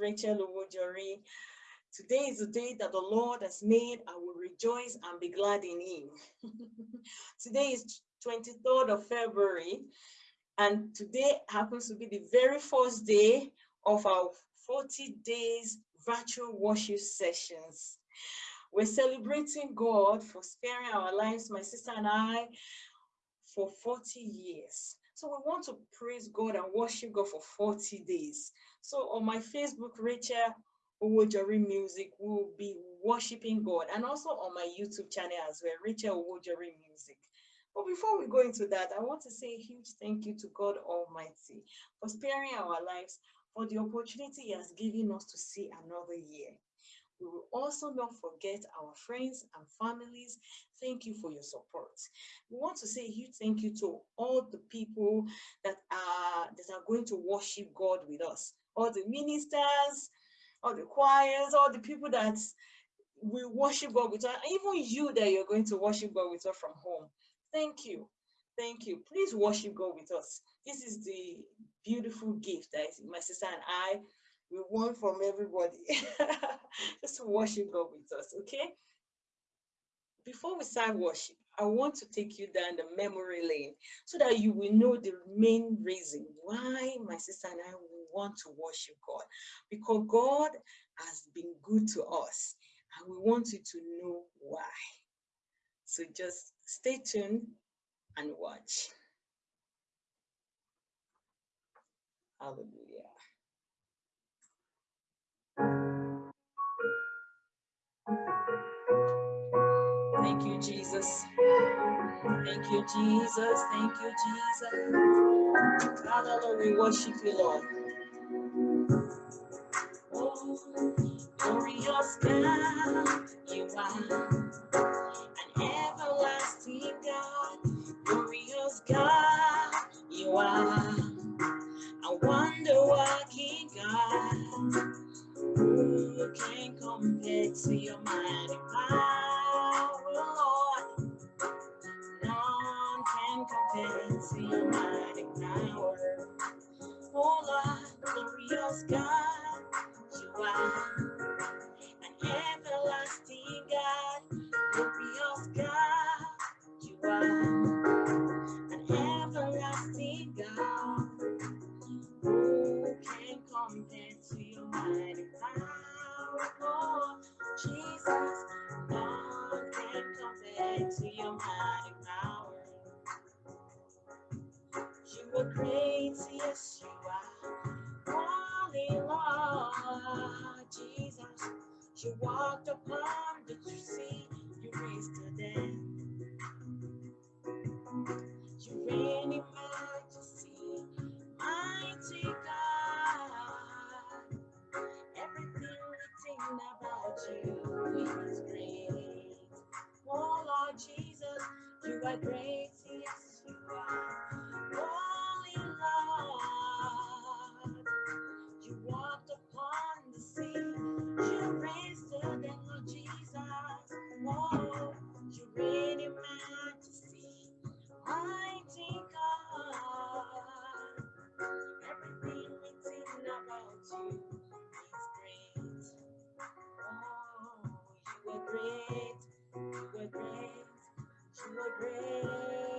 Rachel Owojori. Today is the day that the Lord has made. I will rejoice and be glad in him. today is 23rd of February, and today happens to be the very first day of our 40 days virtual worship sessions. We're celebrating God for sparing our lives, my sister and I, for 40 years. So we want to praise God and worship God for 40 days. So on my Facebook, Rachel Owojori Music will be worshiping God and also on my YouTube channel as well, Rachel Owojori Music. But before we go into that, I want to say a huge thank you to God Almighty for sparing our lives, for the opportunity He has given us to see another year. We will also not forget our friends and families. Thank you for your support. We want to say a huge thank you to all the people that are that are going to worship God with us. All the ministers, all the choirs, all the people that we worship God with even you that you're going to worship God with us from home. Thank you. Thank you. Please worship God with us. This is the beautiful gift that my sister and I we want from everybody. Just worship God with us, okay? Before we start worship, I want to take you down the memory lane so that you will know the main reason why my sister and I want to worship God. Because God has been good to us and we want you to know why. So just stay tuned and watch. Hallelujah. Thank you, Jesus. Thank you, Jesus. Thank you, Jesus. Father, Lord, we worship you, Lord. Oh, glorious God, you are an everlasting God. Glorious God, you are a wonder you are. Holy Lord Jesus, you walked upon the sea, you raised the dead. You reign in majesty, mighty God. Everything written about you is great. Oh Lord Jesus, you are great, great, you are great, you are great,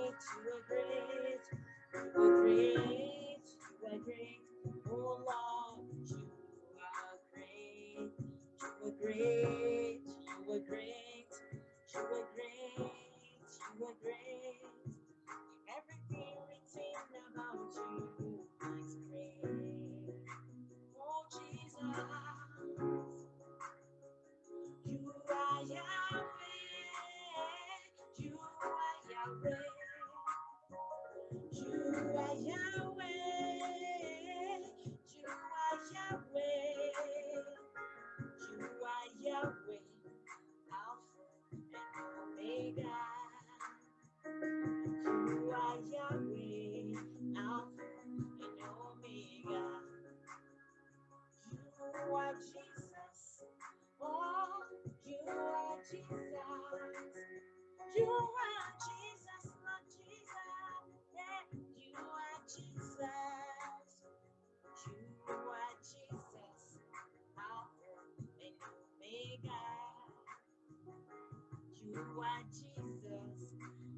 Why Jesus,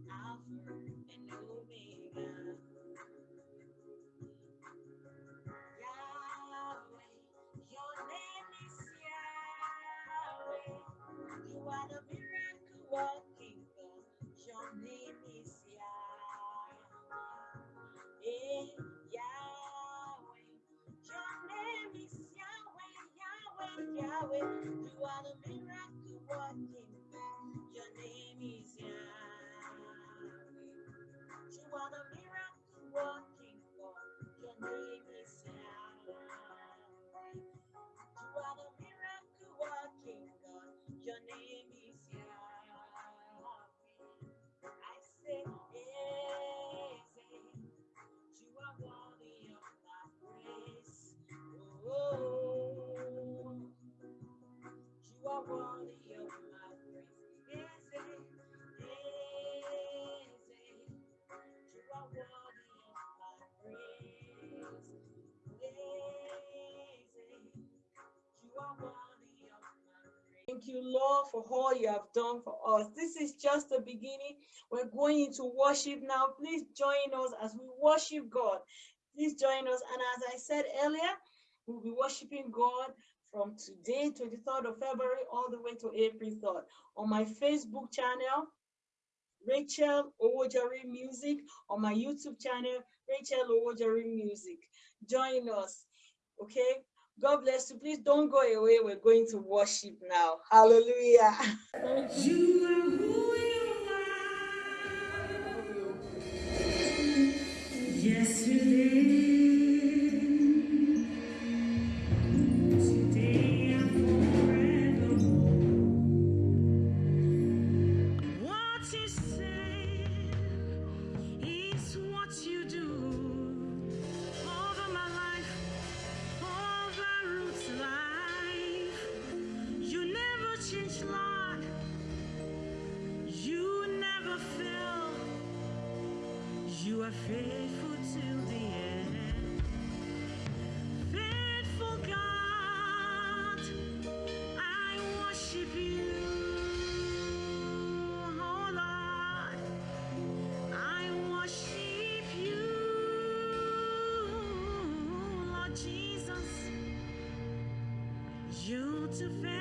Alpha and Omega. Yahweh, your name is Yahweh. You are the miracle working God. Your name is Yahweh. Hey, Yahweh, your name is Yahweh, Yahweh, Yahweh. You, Lord, for all you have done for us. This is just the beginning. We're going into worship now. Please join us as we worship God. Please join us. And as I said earlier, we'll be worshiping God from today, 23rd of February, all the way to April 3rd. On my Facebook channel, Rachel Owojori Music. On my YouTube channel, Rachel Owojori Music. Join us, okay? God bless you. Please don't go away. We're going to worship now. Hallelujah. Yesterday. to fail.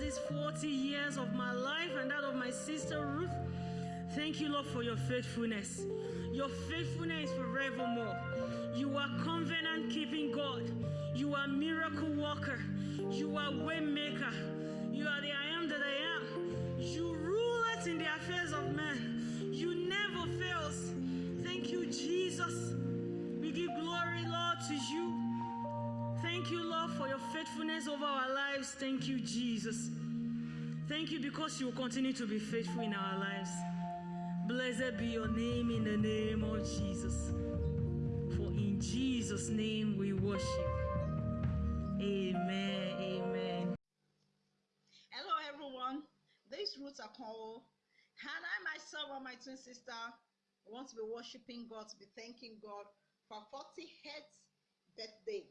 These 40 years of my life and that of my sister Ruth. Thank you, Lord, for your faithfulness. Your faithfulness is forevermore. You are covenant keeping God. You are miracle worker. You are way maker. You are the I am that I am. You rule in the affairs of men. You never fails. Thank you, Jesus. We give glory, Lord, to you. For your faithfulness over our lives. Thank you, Jesus. Thank you because you will continue to be faithful in our lives. Blessed be your name in the name of Jesus. For in Jesus' name we worship. Amen. Amen. Hello, everyone. This is Ruth Akonwo, and I myself and my twin sister want to be worshiping God, to be thanking God for 48th birthday.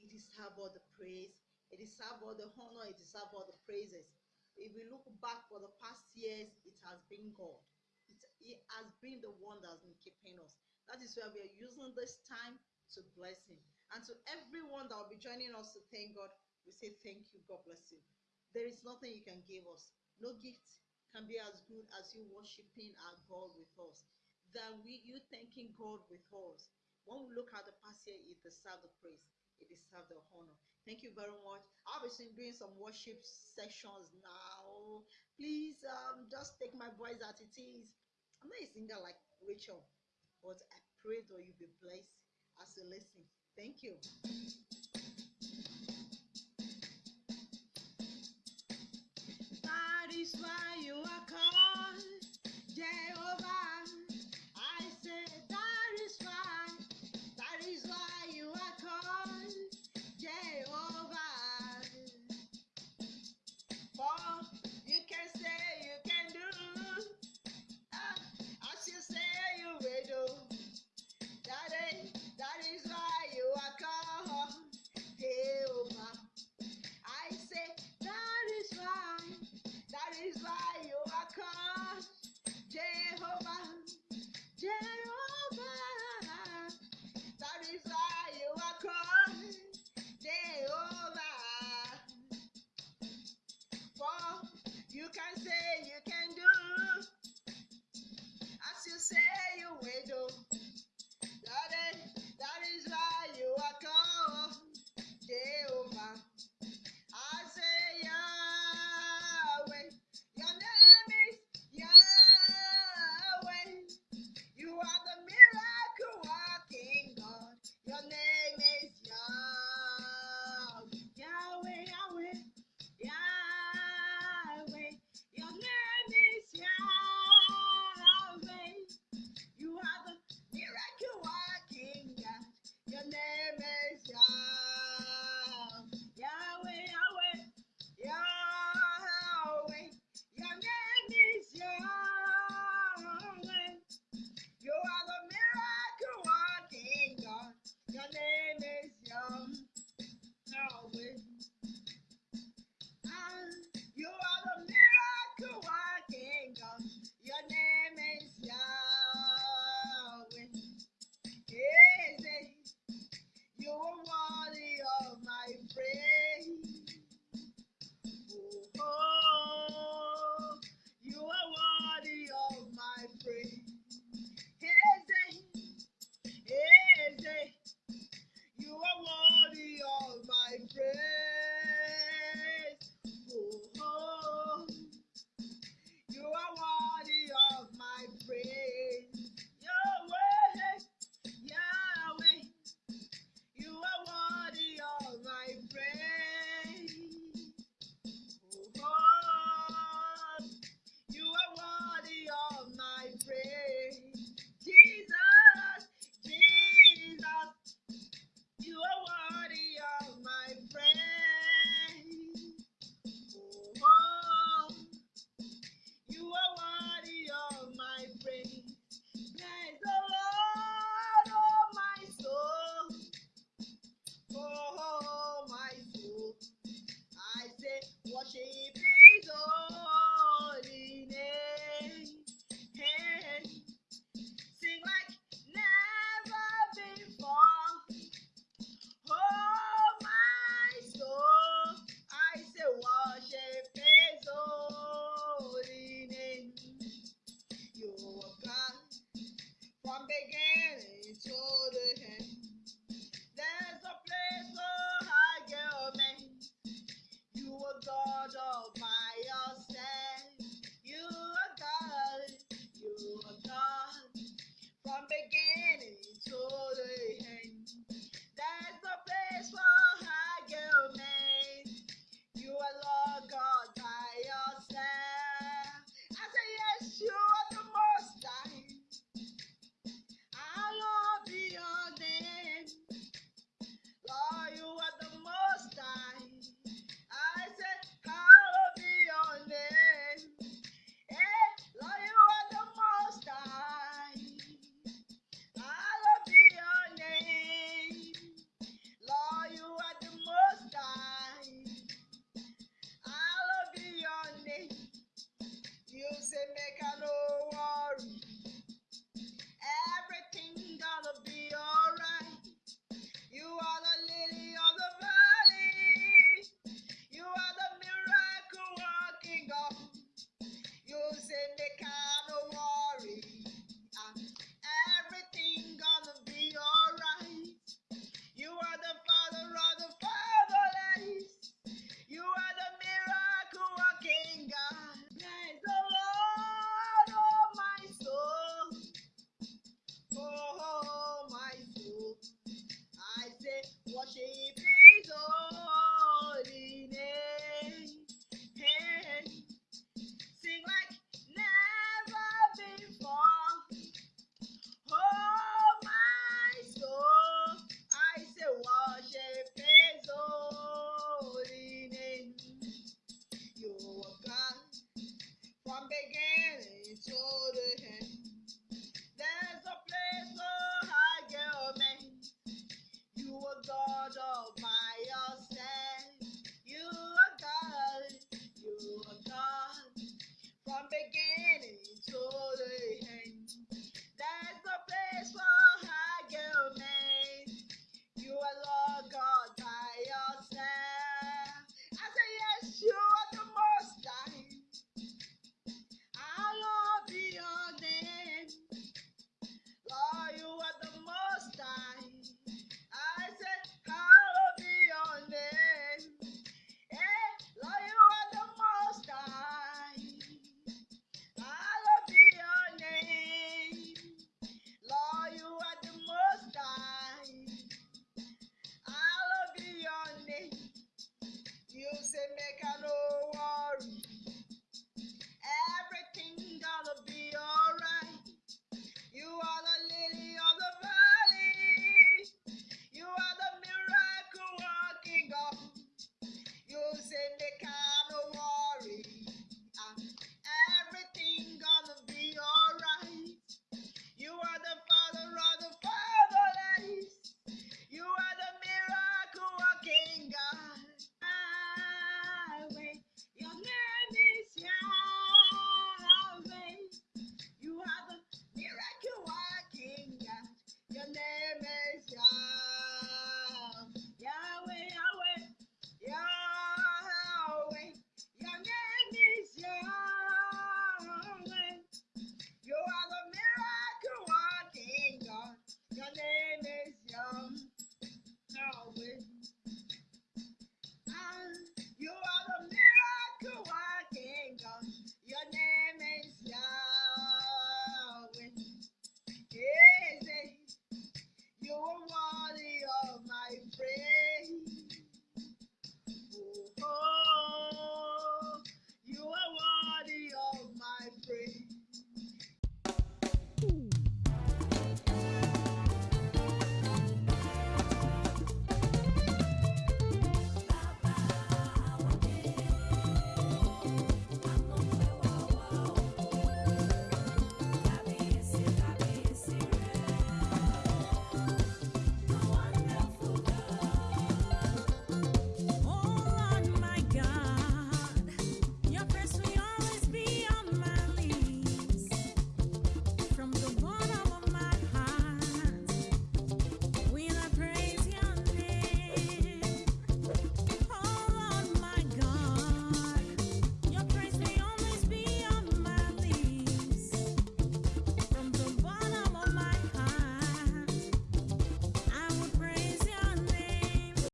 It deserves all the praise, it deserves all the honor, it deserves all the praises. If we look back for the past years, it has been God. It, it has been the one that has been keeping us. That is why we are using this time to bless Him. And to everyone that will be joining us to thank God, we say thank you. God bless you. There is nothing you can give us. No gift can be as good as you worshiping our God with us. Than we you thanking God with us. When we look at the past year, it deserves the praise. It deserves the honor. Thank you very much. I'll be doing some worship sessions now. Please um just take my voice as it is. I'm not a singer like Rachel, but I pray that you be blessed as you listen. Thank you.